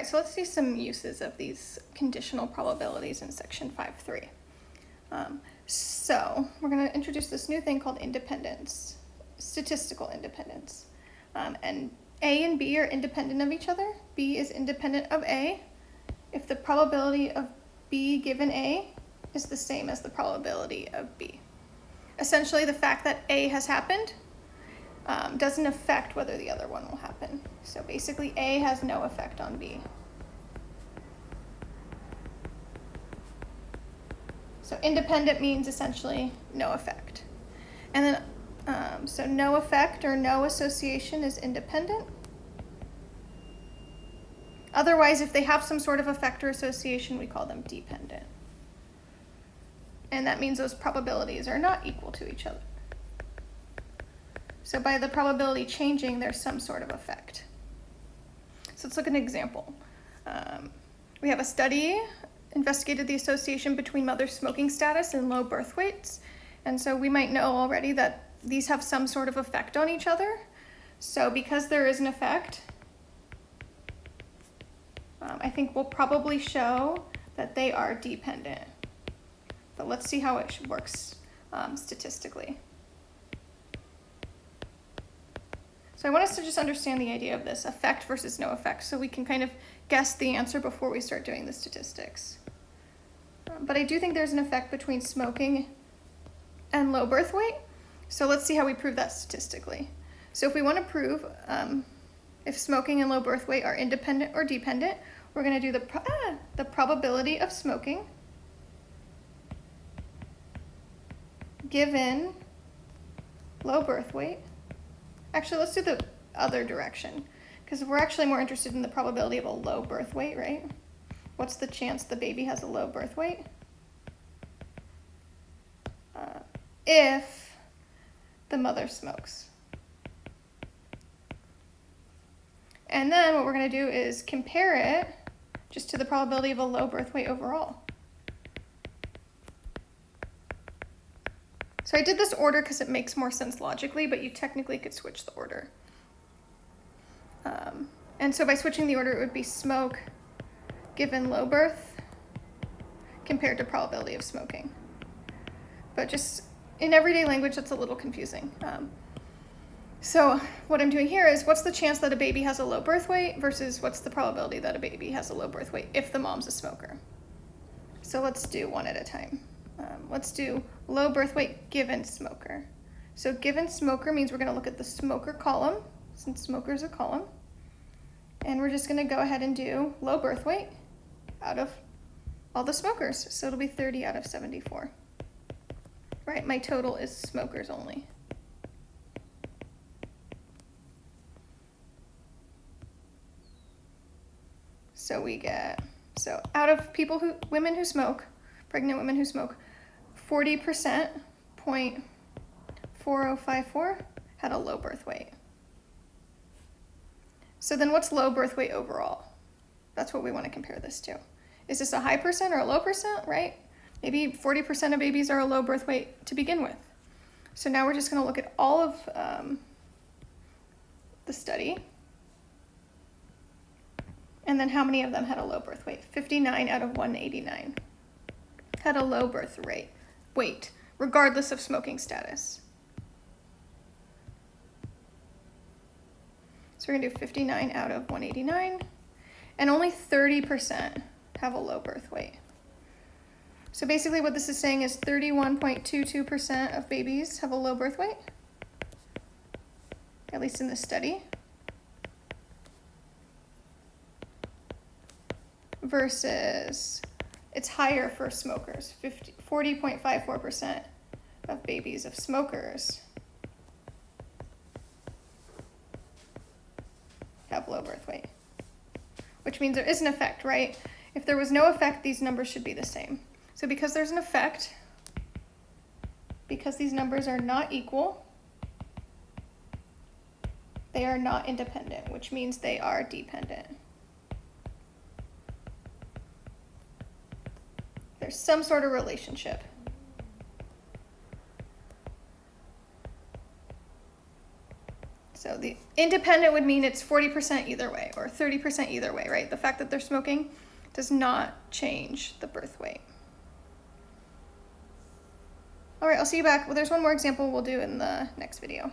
right, so let's see some uses of these conditional probabilities in section 5.3. Um, so we're going to introduce this new thing called independence, statistical independence. Um, and A and B are independent of each other. B is independent of A if the probability of B given A is the same as the probability of B. Essentially, the fact that A has happened um, doesn't affect whether the other one will happen. So basically, A has no effect on B. So independent means essentially no effect. And then, um, so no effect or no association is independent. Otherwise, if they have some sort of effect or association, we call them dependent. And that means those probabilities are not equal to each other. So by the probability changing, there's some sort of effect. So let's look at an example. Um, we have a study investigated the association between mother smoking status and low birth weights. And so we might know already that these have some sort of effect on each other. So because there is an effect, um, I think we'll probably show that they are dependent. But let's see how it works um, statistically. So I want us to just understand the idea of this, effect versus no effect, so we can kind of guess the answer before we start doing the statistics. Um, but I do think there's an effect between smoking and low birth weight. So let's see how we prove that statistically. So if we want to prove um, if smoking and low birth weight are independent or dependent, we're going to do the, pro ah, the probability of smoking given low birth weight. Actually, let's do the other direction because we're actually more interested in the probability of a low birth weight, right? What's the chance the baby has a low birth weight? Uh, if the mother smokes. And then what we're going to do is compare it just to the probability of a low birth weight overall. So I did this order because it makes more sense logically, but you technically could switch the order. Um, and so by switching the order, it would be smoke given low birth compared to probability of smoking. But just in everyday language, that's a little confusing. Um, so what I'm doing here is what's the chance that a baby has a low birth weight versus what's the probability that a baby has a low birth weight if the mom's a smoker. So let's do one at a time. Um, let's do low birth weight given smoker. So given smoker means we're going to look at the smoker column, since smoker is a column. And we're just going to go ahead and do low birth weight out of all the smokers. So it'll be 30 out of 74. Right, my total is smokers only. So we get, so out of people who, women who smoke, pregnant women who smoke, 40%, 0.4054 had a low birth weight. So then what's low birth weight overall? That's what we want to compare this to. Is this a high percent or a low percent, right? Maybe 40% of babies are a low birth weight to begin with. So now we're just going to look at all of um, the study and then how many of them had a low birth weight? 59 out of 189 had a low birth rate, weight, regardless of smoking status. So we're gonna do 59 out of 189, and only 30% have a low birth weight. So basically what this is saying is 31.22% of babies have a low birth weight, at least in this study. versus it's higher for smokers, 40.54% of babies of smokers have low birth weight, which means there is an effect, right? If there was no effect, these numbers should be the same. So because there's an effect, because these numbers are not equal, they are not independent, which means they are dependent. There's some sort of relationship. So the independent would mean it's 40% either way or 30% either way, right? The fact that they're smoking does not change the birth weight. All right, I'll see you back. Well, there's one more example we'll do in the next video.